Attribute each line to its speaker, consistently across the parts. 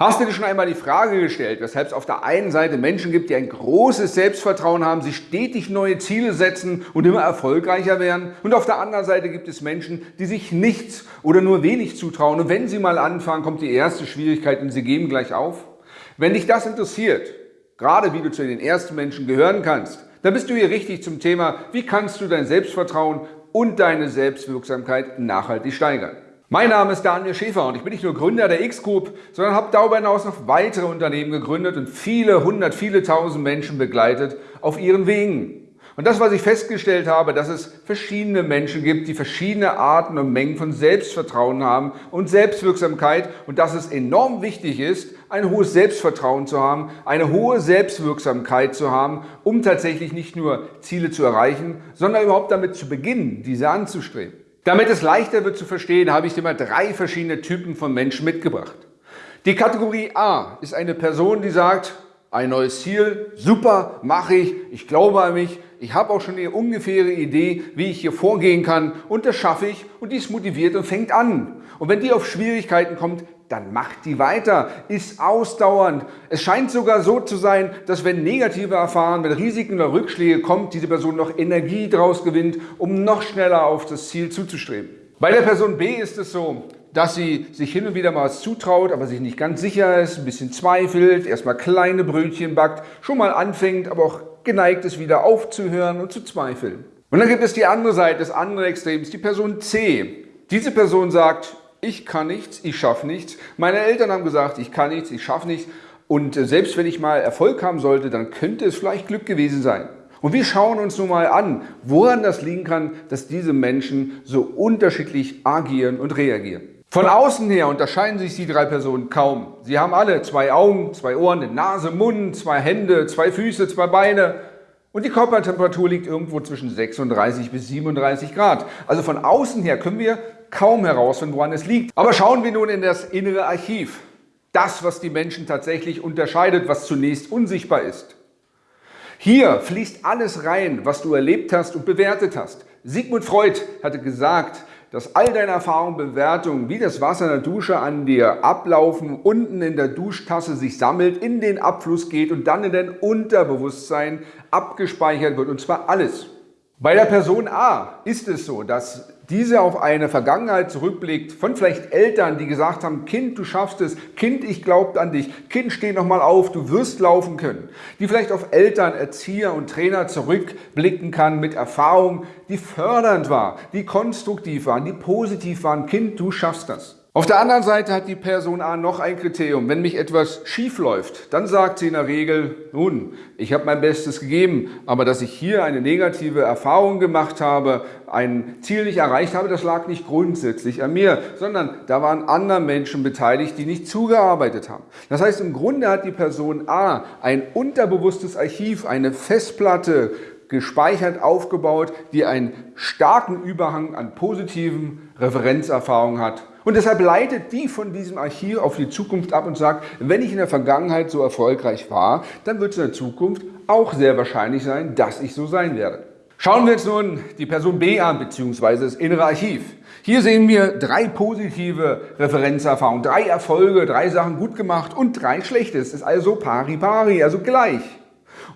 Speaker 1: Hast du dir schon einmal die Frage gestellt, weshalb es auf der einen Seite Menschen gibt, die ein großes Selbstvertrauen haben, sich stetig neue Ziele setzen und immer erfolgreicher werden und auf der anderen Seite gibt es Menschen, die sich nichts oder nur wenig zutrauen und wenn sie mal anfangen, kommt die erste Schwierigkeit und sie geben gleich auf? Wenn dich das interessiert, gerade wie du zu den ersten Menschen gehören kannst, dann bist du hier richtig zum Thema, wie kannst du dein Selbstvertrauen und deine Selbstwirksamkeit nachhaltig steigern. Mein Name ist Daniel Schäfer und ich bin nicht nur Gründer der X-Group, sondern habe darüber hinaus noch weitere Unternehmen gegründet und viele hundert, viele tausend Menschen begleitet auf ihren Wegen. Und das, was ich festgestellt habe, dass es verschiedene Menschen gibt, die verschiedene Arten und Mengen von Selbstvertrauen haben und Selbstwirksamkeit und dass es enorm wichtig ist, ein hohes Selbstvertrauen zu haben, eine hohe Selbstwirksamkeit zu haben, um tatsächlich nicht nur Ziele zu erreichen, sondern überhaupt damit zu beginnen, diese anzustreben. Damit es leichter wird zu verstehen, habe ich dir mal drei verschiedene Typen von Menschen mitgebracht. Die Kategorie A ist eine Person, die sagt, ein neues Ziel, super, mache ich, ich glaube an mich, ich habe auch schon eine ungefähre Idee, wie ich hier vorgehen kann und das schaffe ich und die ist motiviert und fängt an. Und wenn die auf Schwierigkeiten kommt, dann macht die weiter, ist ausdauernd. Es scheint sogar so zu sein, dass wenn negative Erfahrungen, wenn Risiken oder Rückschläge kommt, diese Person noch Energie daraus gewinnt, um noch schneller auf das Ziel zuzustreben. Bei der Person B ist es so, dass sie sich hin und wieder mal was zutraut, aber sich nicht ganz sicher ist, ein bisschen zweifelt, erstmal kleine Brötchen backt, schon mal anfängt, aber auch geneigt ist, wieder aufzuhören und zu zweifeln. Und dann gibt es die andere Seite, das andere Extrem, die Person C. Diese Person sagt, ich kann nichts, ich schaffe nichts. Meine Eltern haben gesagt, ich kann nichts, ich schaffe nichts. Und äh, selbst wenn ich mal Erfolg haben sollte, dann könnte es vielleicht Glück gewesen sein. Und wir schauen uns nun mal an, woran das liegen kann, dass diese Menschen so unterschiedlich agieren und reagieren. Von außen her unterscheiden sich die drei Personen kaum. Sie haben alle zwei Augen, zwei Ohren, eine Nase, Mund, zwei Hände, zwei Füße, zwei Beine. Und die Körpertemperatur liegt irgendwo zwischen 36 bis 37 Grad. Also von außen her können wir kaum herausfinden, woran es liegt. Aber schauen wir nun in das innere Archiv. Das, was die Menschen tatsächlich unterscheidet, was zunächst unsichtbar ist. Hier fließt alles rein, was du erlebt hast und bewertet hast. Sigmund Freud hatte gesagt, dass all deine Erfahrungen, Bewertungen wie das Wasser in der Dusche an dir ablaufen, unten in der Duschtasse sich sammelt, in den Abfluss geht und dann in dein Unterbewusstsein abgespeichert wird und zwar alles. Bei der Person A ist es so, dass diese auf eine Vergangenheit zurückblickt von vielleicht Eltern, die gesagt haben, Kind, du schaffst es, Kind, ich glaube an dich, Kind, steh nochmal auf, du wirst laufen können. Die vielleicht auf Eltern, Erzieher und Trainer zurückblicken kann mit Erfahrungen, die fördernd war, die konstruktiv waren, die positiv waren. Kind, du schaffst das. Auf der anderen Seite hat die Person A noch ein Kriterium. Wenn mich etwas schief läuft, dann sagt sie in der Regel, nun, ich habe mein Bestes gegeben, aber dass ich hier eine negative Erfahrung gemacht habe, ein Ziel nicht erreicht habe, das lag nicht grundsätzlich an mir, sondern da waren andere Menschen beteiligt, die nicht zugearbeitet haben. Das heißt, im Grunde hat die Person A ein unterbewusstes Archiv, eine Festplatte gespeichert, aufgebaut, die einen starken Überhang an positiven Referenzerfahrungen hat und deshalb leitet die von diesem Archiv auf die Zukunft ab und sagt, wenn ich in der Vergangenheit so erfolgreich war, dann wird es in der Zukunft auch sehr wahrscheinlich sein, dass ich so sein werde. Schauen wir uns nun die Person B an, beziehungsweise das innere Archiv. Hier sehen wir drei positive Referenzerfahrungen, drei Erfolge, drei Sachen gut gemacht und drei schlechte. Es ist also pari pari, also gleich.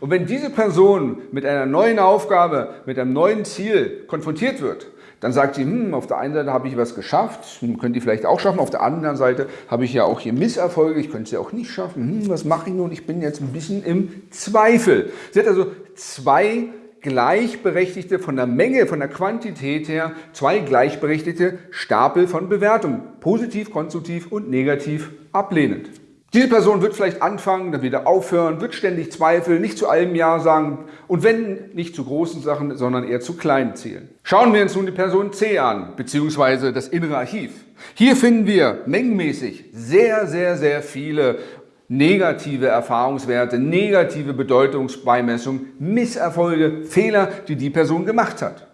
Speaker 1: Und wenn diese Person mit einer neuen Aufgabe, mit einem neuen Ziel konfrontiert wird, dann sagt sie, hm, auf der einen Seite habe ich was geschafft, hm, könnt ihr vielleicht auch schaffen, auf der anderen Seite habe ich ja auch hier Misserfolge, ich könnte es ja auch nicht schaffen, hm, was mache ich nun, ich bin jetzt ein bisschen im Zweifel. Sie hat also zwei gleichberechtigte, von der Menge, von der Quantität her, zwei gleichberechtigte Stapel von Bewertungen, positiv, konstruktiv und negativ ablehnend. Diese Person wird vielleicht anfangen, dann wieder aufhören, wird ständig zweifeln, nicht zu allem Ja sagen und wenn nicht zu großen Sachen, sondern eher zu kleinen Zielen. Schauen wir uns nun die Person C an, beziehungsweise das innere Archiv. Hier finden wir mengenmäßig sehr, sehr, sehr viele negative Erfahrungswerte, negative Bedeutungsbeimessung, Misserfolge, Fehler, die die Person gemacht hat.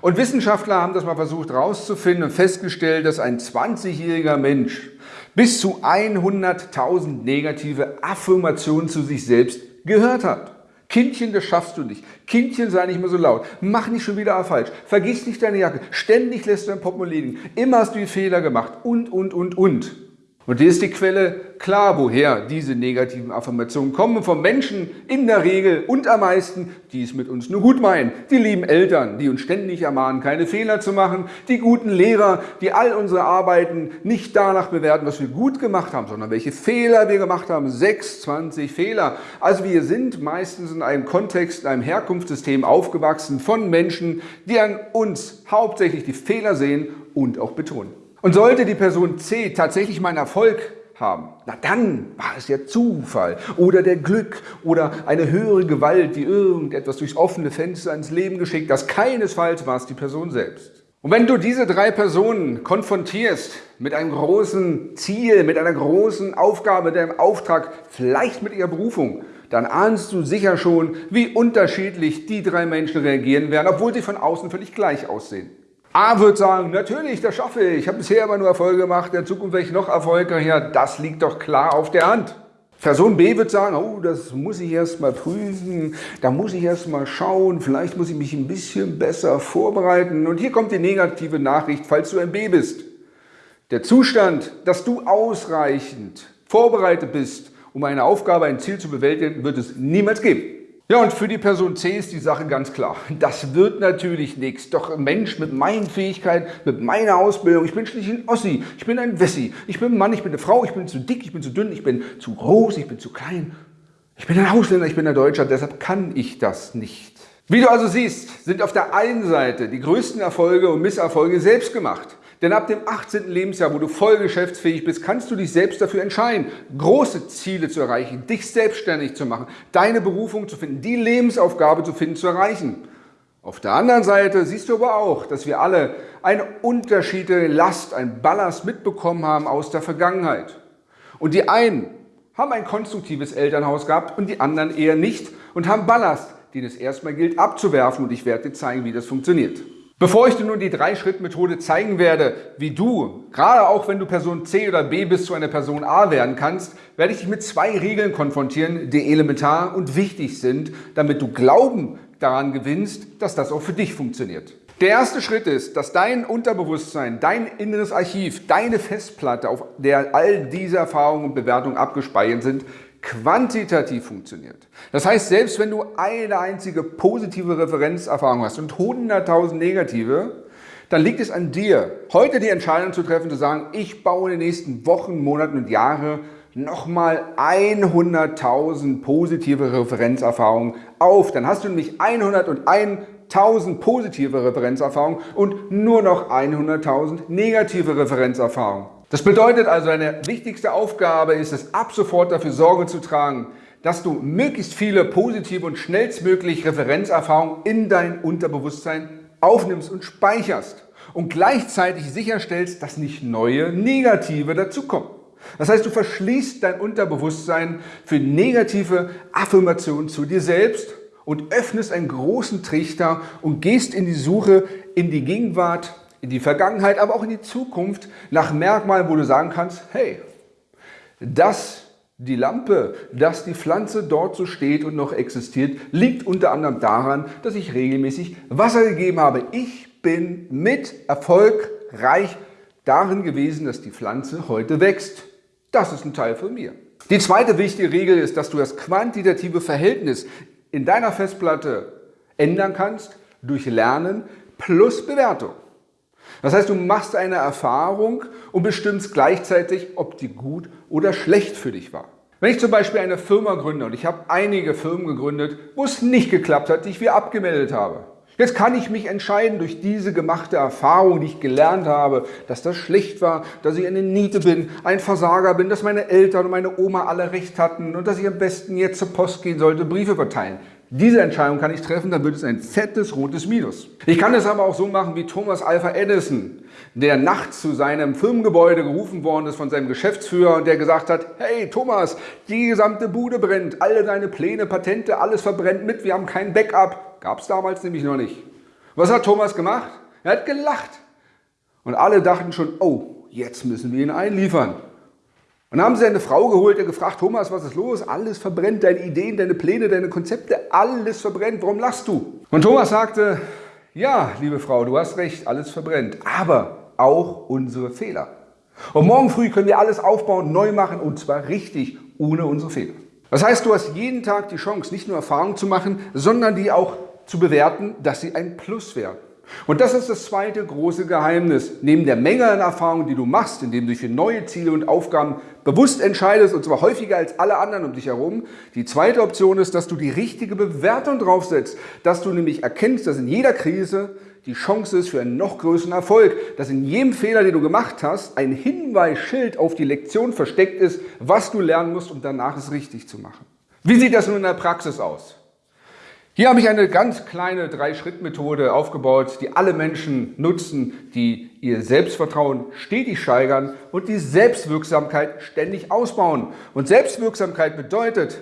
Speaker 1: Und Wissenschaftler haben das mal versucht herauszufinden und festgestellt, dass ein 20-jähriger Mensch bis zu 100.000 negative Affirmationen zu sich selbst gehört hat. Kindchen, das schaffst du nicht. Kindchen, sei nicht mehr so laut. Mach nicht schon wieder falsch. Vergiss nicht deine Jacke. Ständig lässt du dein Portemonnaie liegen. Immer hast du die Fehler gemacht. Und, und, und, und. Und hier ist die Quelle klar, woher diese negativen Affirmationen kommen. Von Menschen in der Regel und am meisten, die es mit uns nur gut meinen. Die lieben Eltern, die uns ständig ermahnen, keine Fehler zu machen. Die guten Lehrer, die all unsere Arbeiten nicht danach bewerten, was wir gut gemacht haben, sondern welche Fehler wir gemacht haben. 26 Fehler. Also wir sind meistens in einem Kontext, in einem Herkunftssystem aufgewachsen von Menschen, die an uns hauptsächlich die Fehler sehen und auch betonen. Und sollte die Person C tatsächlich mal einen Erfolg haben, na dann war es ja Zufall oder der Glück oder eine höhere Gewalt, die irgendetwas durchs offene Fenster ins Leben geschickt. Das keinesfalls war es die Person selbst. Und wenn du diese drei Personen konfrontierst mit einem großen Ziel, mit einer großen Aufgabe, mit einem Auftrag, vielleicht mit ihrer Berufung, dann ahnst du sicher schon, wie unterschiedlich die drei Menschen reagieren werden, obwohl sie von außen völlig gleich aussehen. A wird sagen, natürlich, das schaffe ich. Ich habe bisher aber nur Erfolge gemacht, in Zukunft werde ich noch erfolgreicher. Das liegt doch klar auf der Hand. Person B wird sagen, oh, das muss ich erst mal prüfen, da muss ich erst mal schauen, vielleicht muss ich mich ein bisschen besser vorbereiten. Und hier kommt die negative Nachricht, falls du ein B bist. Der Zustand, dass du ausreichend vorbereitet bist, um eine Aufgabe, ein Ziel zu bewältigen, wird es niemals geben. Ja, und für die Person C ist die Sache ganz klar. Das wird natürlich nichts. Doch Mensch mit meinen Fähigkeiten, mit meiner Ausbildung, ich bin schließlich ein Ossi, ich bin ein Wessi, ich bin ein Mann, ich bin eine Frau, ich bin zu dick, ich bin zu dünn, ich bin zu groß, ich bin zu klein. Ich bin ein Ausländer, ich bin ein Deutscher, deshalb kann ich das nicht. Wie du also siehst, sind auf der einen Seite die größten Erfolge und Misserfolge selbst gemacht. Denn ab dem 18. Lebensjahr, wo du voll geschäftsfähig bist, kannst du dich selbst dafür entscheiden, große Ziele zu erreichen, dich selbstständig zu machen, deine Berufung zu finden, die Lebensaufgabe zu finden, zu erreichen. Auf der anderen Seite siehst du aber auch, dass wir alle eine unterschiedliche Last, ein Ballast mitbekommen haben aus der Vergangenheit. Und die einen haben ein konstruktives Elternhaus gehabt und die anderen eher nicht und haben Ballast, den es erstmal gilt abzuwerfen und ich werde dir zeigen, wie das funktioniert. Bevor ich dir nun die Drei-Schritt-Methode zeigen werde, wie du, gerade auch wenn du Person C oder B bis zu einer Person A werden kannst, werde ich dich mit zwei Regeln konfrontieren, die elementar und wichtig sind, damit du Glauben daran gewinnst, dass das auch für dich funktioniert. Der erste Schritt ist, dass dein Unterbewusstsein, dein inneres Archiv, deine Festplatte, auf der all diese Erfahrungen und Bewertungen abgespeichert sind, quantitativ funktioniert. Das heißt, selbst wenn du eine einzige positive Referenzerfahrung hast und 100.000 negative, dann liegt es an dir, heute die Entscheidung zu treffen, zu sagen, ich baue in den nächsten Wochen, Monaten und Jahren nochmal 100.000 positive Referenzerfahrungen auf. Dann hast du nämlich 101.000 positive Referenzerfahrungen und nur noch 100.000 negative Referenzerfahrungen. Das bedeutet also, deine wichtigste Aufgabe ist es, ab sofort dafür Sorge zu tragen, dass du möglichst viele positive und schnellstmöglich Referenzerfahrungen in dein Unterbewusstsein aufnimmst und speicherst und gleichzeitig sicherstellst, dass nicht neue negative dazukommen. Das heißt, du verschließt dein Unterbewusstsein für negative Affirmationen zu dir selbst und öffnest einen großen Trichter und gehst in die Suche in die Gegenwart in die Vergangenheit, aber auch in die Zukunft nach Merkmalen, wo du sagen kannst, hey, dass die Lampe, dass die Pflanze dort so steht und noch existiert, liegt unter anderem daran, dass ich regelmäßig Wasser gegeben habe. Ich bin mit erfolgreich darin gewesen, dass die Pflanze heute wächst. Das ist ein Teil von mir. Die zweite wichtige Regel ist, dass du das quantitative Verhältnis in deiner Festplatte ändern kannst durch Lernen plus Bewertung. Das heißt, du machst eine Erfahrung und bestimmst gleichzeitig, ob die gut oder schlecht für dich war. Wenn ich zum Beispiel eine Firma gründe und ich habe einige Firmen gegründet, wo es nicht geklappt hat, die ich wieder abgemeldet habe. Jetzt kann ich mich entscheiden durch diese gemachte Erfahrung, die ich gelernt habe, dass das schlecht war, dass ich eine Niete bin, ein Versager bin, dass meine Eltern und meine Oma alle recht hatten und dass ich am besten jetzt zur Post gehen sollte, Briefe verteilen. Diese Entscheidung kann ich treffen, dann wird es ein fettes rotes Minus. Ich kann es aber auch so machen wie Thomas Alpha Edison, der nachts zu seinem Firmengebäude gerufen worden ist von seinem Geschäftsführer und der gesagt hat, hey Thomas, die gesamte Bude brennt, alle deine Pläne, Patente, alles verbrennt mit, wir haben kein Backup. Gab es damals nämlich noch nicht. Was hat Thomas gemacht? Er hat gelacht. Und alle dachten schon, oh, jetzt müssen wir ihn einliefern. Und dann haben sie eine Frau geholt, der gefragt, Thomas, was ist los? Alles verbrennt, deine Ideen, deine Pläne, deine Konzepte, alles verbrennt, warum lachst du? Und Thomas sagte, ja, liebe Frau, du hast recht, alles verbrennt, aber auch unsere Fehler. Und morgen früh können wir alles aufbauen, neu machen und zwar richtig, ohne unsere Fehler. Das heißt, du hast jeden Tag die Chance, nicht nur Erfahrungen zu machen, sondern die auch zu bewerten, dass sie ein Plus werden. Und das ist das zweite große Geheimnis. Neben der Menge an Erfahrungen, die du machst, indem du dich für neue Ziele und Aufgaben bewusst entscheidest, und zwar häufiger als alle anderen um dich herum, die zweite Option ist, dass du die richtige Bewertung draufsetzt, dass du nämlich erkennst, dass in jeder Krise die Chance ist für einen noch größeren Erfolg, dass in jedem Fehler, den du gemacht hast, ein Hinweisschild auf die Lektion versteckt ist, was du lernen musst, um danach es richtig zu machen. Wie sieht das nun in der Praxis aus? Hier habe ich eine ganz kleine Drei-Schritt-Methode aufgebaut, die alle Menschen nutzen, die ihr Selbstvertrauen stetig steigern und die Selbstwirksamkeit ständig ausbauen. Und Selbstwirksamkeit bedeutet,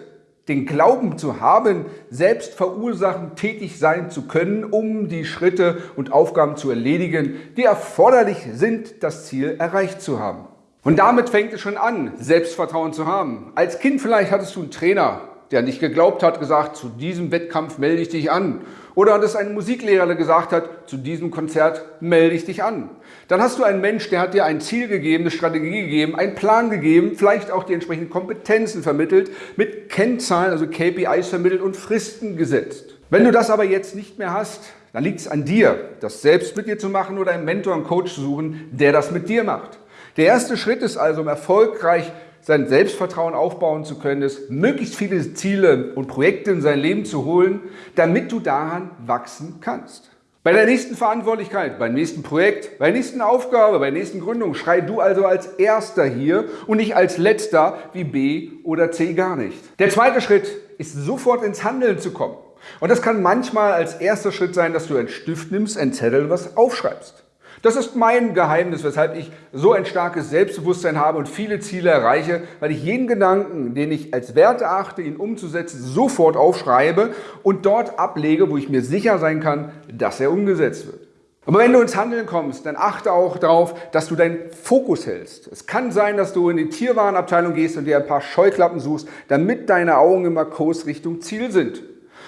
Speaker 1: den Glauben zu haben, selbst verursachen, tätig sein zu können, um die Schritte und Aufgaben zu erledigen, die erforderlich sind, das Ziel erreicht zu haben. Und damit fängt es schon an, Selbstvertrauen zu haben. Als Kind vielleicht hattest du einen Trainer, der nicht geglaubt hat, gesagt, zu diesem Wettkampf melde ich dich an. Oder dass ein Musiklehrer der gesagt hat, zu diesem Konzert melde ich dich an. Dann hast du einen Mensch, der hat dir ein Ziel gegeben, eine Strategie gegeben, einen Plan gegeben, vielleicht auch die entsprechenden Kompetenzen vermittelt, mit Kennzahlen, also KPIs vermittelt und Fristen gesetzt. Wenn du das aber jetzt nicht mehr hast, dann liegt es an dir, das selbst mit dir zu machen oder einen Mentor, einen Coach zu suchen, der das mit dir macht. Der erste Schritt ist also, um erfolgreich sein Selbstvertrauen aufbauen zu können, ist, möglichst viele Ziele und Projekte in sein Leben zu holen, damit du daran wachsen kannst. Bei der nächsten Verantwortlichkeit, beim nächsten Projekt, bei der nächsten Aufgabe, bei der nächsten Gründung schrei du also als Erster hier und nicht als Letzter wie B oder C gar nicht. Der zweite Schritt ist sofort ins Handeln zu kommen. Und das kann manchmal als erster Schritt sein, dass du einen Stift nimmst, einen Zettel, was aufschreibst. Das ist mein Geheimnis, weshalb ich so ein starkes Selbstbewusstsein habe und viele Ziele erreiche, weil ich jeden Gedanken, den ich als Wert erachte, ihn umzusetzen, sofort aufschreibe und dort ablege, wo ich mir sicher sein kann, dass er umgesetzt wird. Aber wenn du ins Handeln kommst, dann achte auch darauf, dass du deinen Fokus hältst. Es kann sein, dass du in die Tierwarenabteilung gehst und dir ein paar Scheuklappen suchst, damit deine Augen immer Kurs Richtung Ziel sind.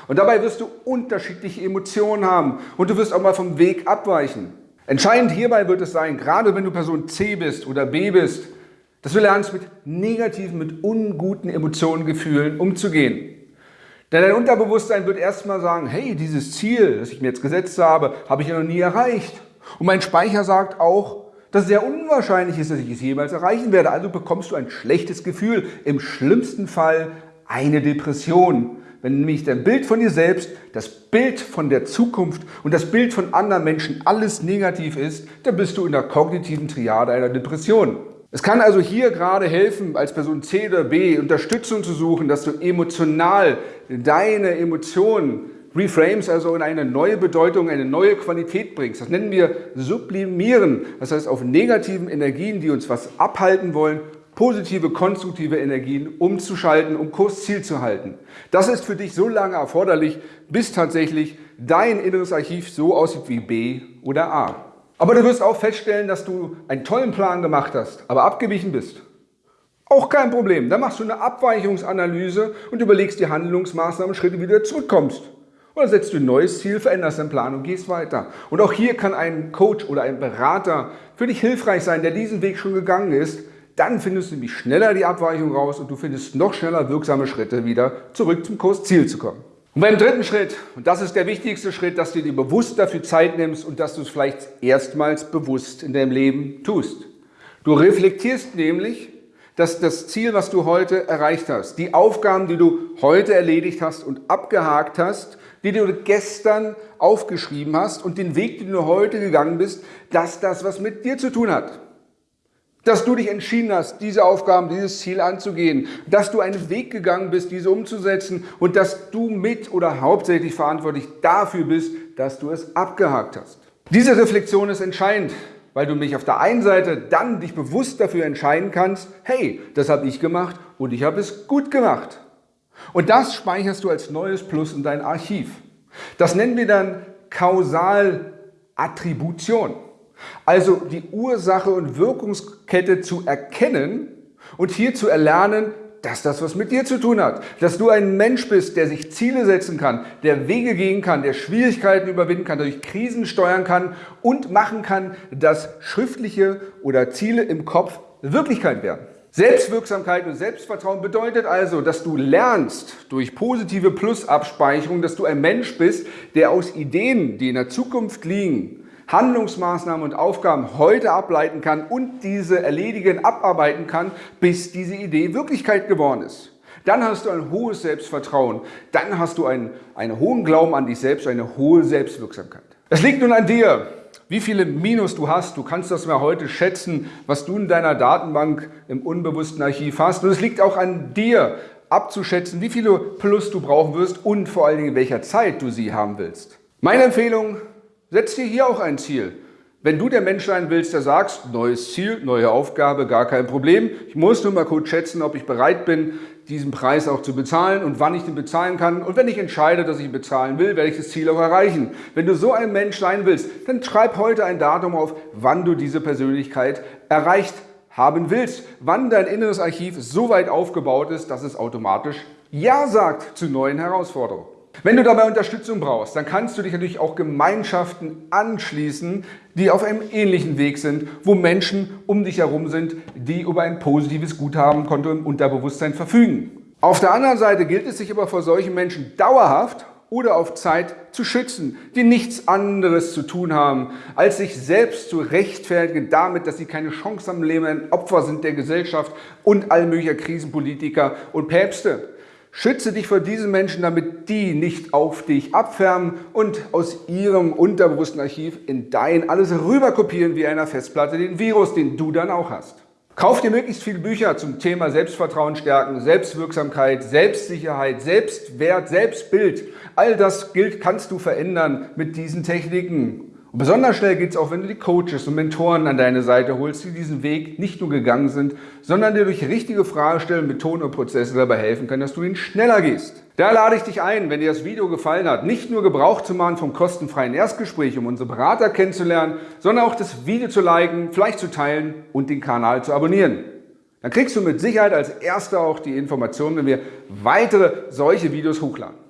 Speaker 1: Und dabei wirst du unterschiedliche Emotionen haben und du wirst auch mal vom Weg abweichen. Entscheidend hierbei wird es sein, gerade wenn du Person C bist oder B bist, dass du lernst, mit negativen, mit unguten Emotionen, Gefühlen umzugehen. Denn dein Unterbewusstsein wird erstmal sagen, hey, dieses Ziel, das ich mir jetzt gesetzt habe, habe ich ja noch nie erreicht. Und mein Speicher sagt auch, dass es sehr unwahrscheinlich ist, dass ich es jemals erreichen werde. Also bekommst du ein schlechtes Gefühl, im schlimmsten Fall eine Depression. Wenn nämlich dein Bild von dir selbst, das Bild von der Zukunft und das Bild von anderen Menschen alles negativ ist, dann bist du in der kognitiven Triade einer Depression. Es kann also hier gerade helfen, als Person C oder B Unterstützung zu suchen, dass du emotional deine Emotionen reframes, also in eine neue Bedeutung, eine neue Qualität bringst. Das nennen wir sublimieren. Das heißt, auf negativen Energien, die uns was abhalten wollen, positive, konstruktive Energien umzuschalten, um Kursziel zu halten. Das ist für dich so lange erforderlich, bis tatsächlich dein inneres Archiv so aussieht wie B oder A. Aber du wirst auch feststellen, dass du einen tollen Plan gemacht hast, aber abgewichen bist. Auch kein Problem. Dann machst du eine Abweichungsanalyse und überlegst die Handlungsmaßnahmen, Schritte, wie du zurückkommst. Oder setzt du ein neues Ziel, veränderst deinen Plan und gehst weiter. Und auch hier kann ein Coach oder ein Berater für dich hilfreich sein, der diesen Weg schon gegangen ist, dann findest du nämlich schneller die Abweichung raus und du findest noch schneller wirksame Schritte wieder zurück zum Kursziel zu kommen. Und beim dritten Schritt, und das ist der wichtigste Schritt, dass du dir bewusst dafür Zeit nimmst und dass du es vielleicht erstmals bewusst in deinem Leben tust. Du reflektierst nämlich, dass das Ziel, was du heute erreicht hast, die Aufgaben, die du heute erledigt hast und abgehakt hast, die du gestern aufgeschrieben hast und den Weg, den du heute gegangen bist, dass das was mit dir zu tun hat dass du dich entschieden hast, diese Aufgaben, dieses Ziel anzugehen, dass du einen Weg gegangen bist, diese umzusetzen und dass du mit oder hauptsächlich verantwortlich dafür bist, dass du es abgehakt hast. Diese Reflexion ist entscheidend, weil du mich auf der einen Seite dann dich bewusst dafür entscheiden kannst, hey, das habe ich gemacht und ich habe es gut gemacht. Und das speicherst du als neues Plus in dein Archiv. Das nennen wir dann Kausalattribution. Also die Ursache und Wirkungskette zu erkennen und hier zu erlernen, dass das was mit dir zu tun hat. Dass du ein Mensch bist, der sich Ziele setzen kann, der Wege gehen kann, der Schwierigkeiten überwinden kann, durch Krisen steuern kann und machen kann, dass schriftliche oder Ziele im Kopf Wirklichkeit werden. Selbstwirksamkeit und Selbstvertrauen bedeutet also, dass du lernst durch positive Plusabspeicherung, dass du ein Mensch bist, der aus Ideen, die in der Zukunft liegen, Handlungsmaßnahmen und Aufgaben heute ableiten kann und diese erledigen, abarbeiten kann, bis diese Idee Wirklichkeit geworden ist. Dann hast du ein hohes Selbstvertrauen, dann hast du einen, einen hohen Glauben an dich selbst, eine hohe Selbstwirksamkeit. Es liegt nun an dir, wie viele Minus du hast. Du kannst das mal heute schätzen, was du in deiner Datenbank im unbewussten Archiv hast. Und es liegt auch an dir, abzuschätzen, wie viele Plus du brauchen wirst und vor allen Dingen in welcher Zeit du sie haben willst. Meine Empfehlung, setz dir hier auch ein Ziel. Wenn du der Mensch sein willst, der sagst, neues Ziel, neue Aufgabe, gar kein Problem. Ich muss nur mal kurz schätzen, ob ich bereit bin, diesen Preis auch zu bezahlen und wann ich den bezahlen kann. Und wenn ich entscheide, dass ich ihn bezahlen will, werde ich das Ziel auch erreichen. Wenn du so ein Mensch sein willst, dann schreib heute ein Datum auf, wann du diese Persönlichkeit erreicht haben willst. Wann dein inneres Archiv so weit aufgebaut ist, dass es automatisch Ja sagt zu neuen Herausforderungen. Wenn du dabei Unterstützung brauchst, dann kannst du dich natürlich auch Gemeinschaften anschließen, die auf einem ähnlichen Weg sind, wo Menschen um dich herum sind, die über ein positives Guthabenkonto im Unterbewusstsein verfügen. Auf der anderen Seite gilt es sich aber vor solchen Menschen dauerhaft oder auf Zeit zu schützen, die nichts anderes zu tun haben, als sich selbst zu rechtfertigen damit, dass sie keine Chance am Leben, ein Opfer sind der Gesellschaft und all möglicher Krisenpolitiker und Päpste. Schütze dich vor diesen Menschen, damit die nicht auf dich abfärben und aus ihrem unterbewussten Archiv in dein alles rüberkopieren wie einer Festplatte den Virus, den du dann auch hast. Kauf dir möglichst viele Bücher zum Thema Selbstvertrauen stärken, Selbstwirksamkeit, Selbstsicherheit, Selbstwert, Selbstbild. All das gilt, kannst du verändern mit diesen Techniken. Und besonders schnell geht es auch, wenn du die Coaches und Mentoren an deine Seite holst, die diesen Weg nicht nur gegangen sind, sondern dir durch richtige Fragestellen, Methoden und Prozesse dabei helfen können, dass du ihn schneller gehst. Da lade ich dich ein, wenn dir das Video gefallen hat, nicht nur Gebrauch zu machen vom kostenfreien Erstgespräch, um unsere Berater kennenzulernen, sondern auch das Video zu liken, vielleicht zu teilen und den Kanal zu abonnieren. Dann kriegst du mit Sicherheit als Erster auch die Informationen, wenn wir weitere solche Videos hochladen.